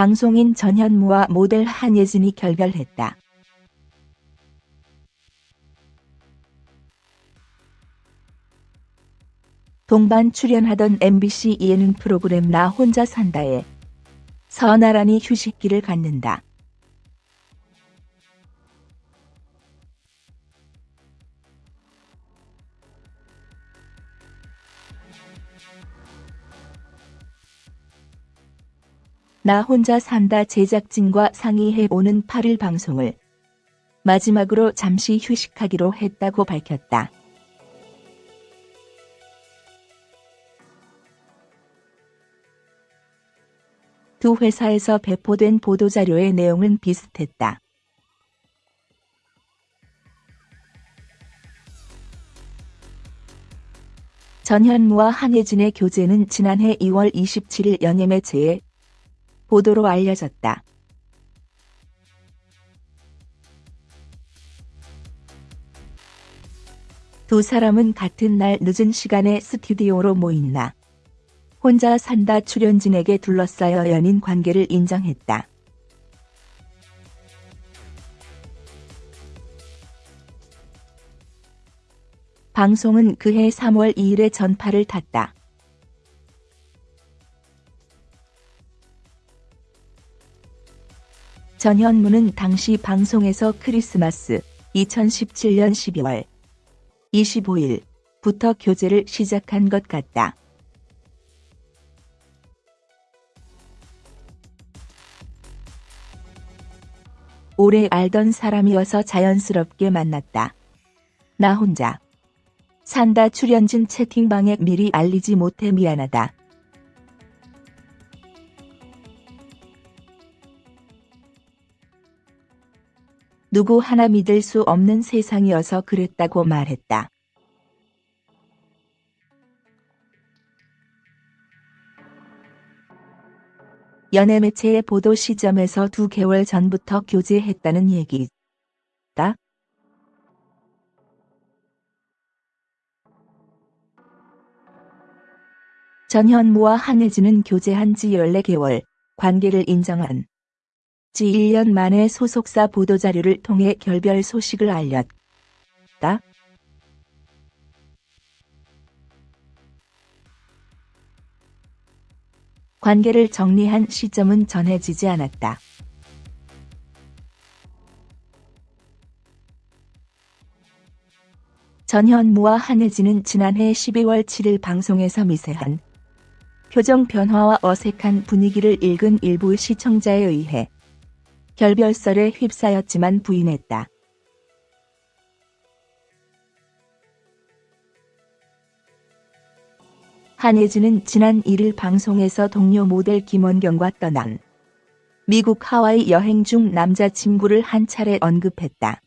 방송인 전현무와 모델 한예진이 결별했다. 동반 출연하던 MBC 예능 프로그램 나 혼자 산다에 서나란히 휴식기를 갖는다. 나 혼자 산다 제작진과 상의해 오는 8일 방송을 마지막으로 잠시 휴식하기로 했다고 밝혔다. 두 회사에서 배포된 보도자료의 내용은 비슷했다. 전현무와 한예진의 교제는 지난해 2월 27일 연예 매체에 보도로 알려졌다. 두 사람은 같은 날 늦은 시간에 스튜디오로 모인나 혼자 산다 출연진에게 둘러싸여 연인 관계를 인정했다. 방송은 그해 3월 2일에 전파를 탔다. 전현무는 당시 방송에서 크리스마스 2017년 12월 25일부터 교제를 시작한 것 같다. 오래 알던 사람이어서 자연스럽게 만났다. 나 혼자 산다 출연진 채팅방에 미리 알리지 못해 미안하다. 누구 하나 믿을 수 없는 세상이어서 그랬다고 말했다. 연예 매체의 보도 시점에서 두 개월 전부터 교제했다는 얘기다. 전현무와 한혜진은 교제한 지 14개월, 관계를 인정한 지 1년 만에 소속사 보도자료를 통해 결별 소식을 알렸다. 관계를 정리한 시점은 전해지지 않았다. 전현무와 한혜진은 지난해 12월 7일 방송에서 미세한 표정 변화와 어색한 분위기를 읽은 일부 시청자에 의해 결별설에 휩싸였지만 부인했다. 한예진은 지난 1일 방송에서 동료 모델 김원경과 떠난 미국 하와이 여행 중 남자친구를 한 차례 언급했다.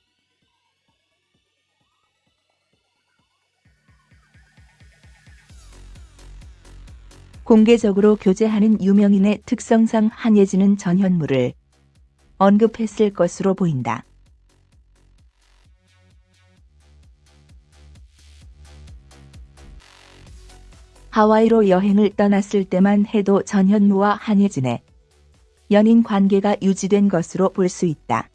공개적으로 교제하는 유명인의 특성상 한예진은 전현무를 언급했을 것으로 보인다. 하와이로 여행을 떠났을 때만 해도 전현무와 한예진의 연인 관계가 유지된 것으로 볼 수 있다.